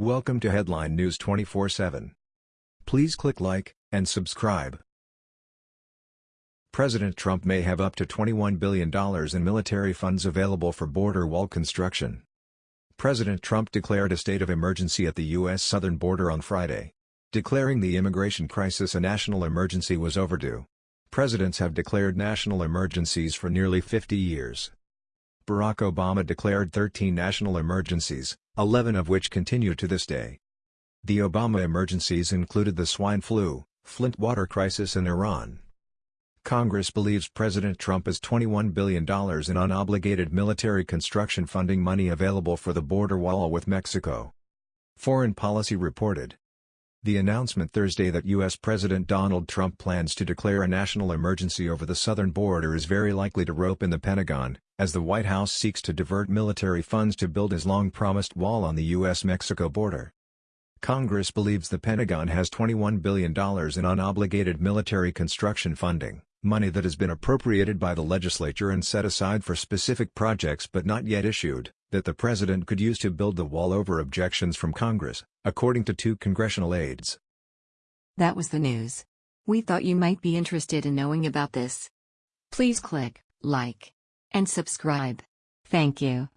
Welcome to Headline News 24/7. Please click like and subscribe. President Trump may have up to $21 billion in military funds available for border wall construction. President Trump declared a state of emergency at the U.S. southern border on Friday. Declaring the immigration crisis a national emergency was overdue. Presidents have declared national emergencies for nearly 50 years. Barack Obama declared 13 national emergencies, 11 of which continue to this day. The Obama emergencies included the swine flu, Flint water crisis and Iran. Congress believes President Trump has $21 billion in unobligated military construction funding money available for the border wall with Mexico. Foreign Policy reported. The announcement Thursday that U.S. President Donald Trump plans to declare a national emergency over the southern border is very likely to rope in the Pentagon, as the White House seeks to divert military funds to build his long-promised wall on the U.S.-Mexico border. Congress believes the Pentagon has $21 billion in unobligated military construction funding, money that has been appropriated by the legislature and set aside for specific projects but not yet issued, that the president could use to build the wall over objections from Congress, according to two congressional aides. That was the news. We thought you might be interested in knowing about this. Please click like and subscribe. Thank you.